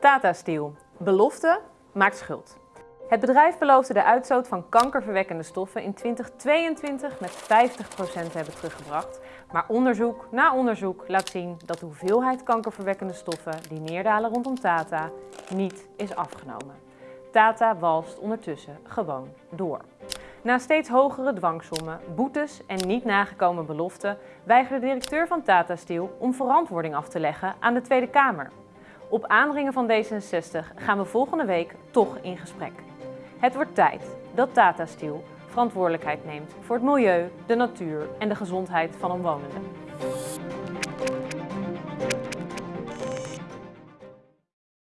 Tata Steel. Belofte maakt schuld. Het bedrijf beloofde de uitstoot van kankerverwekkende stoffen in 2022 met 50% te hebben teruggebracht. Maar onderzoek na onderzoek laat zien dat de hoeveelheid kankerverwekkende stoffen die neerdalen rondom Tata niet is afgenomen. Tata walst ondertussen gewoon door. Na steeds hogere dwangsommen, boetes en niet nagekomen beloften weigerde de directeur van Tata Steel om verantwoording af te leggen aan de Tweede Kamer. Op aandringen van D66 gaan we volgende week toch in gesprek. Het wordt tijd dat Tata Steel verantwoordelijkheid neemt voor het milieu, de natuur en de gezondheid van omwonenden.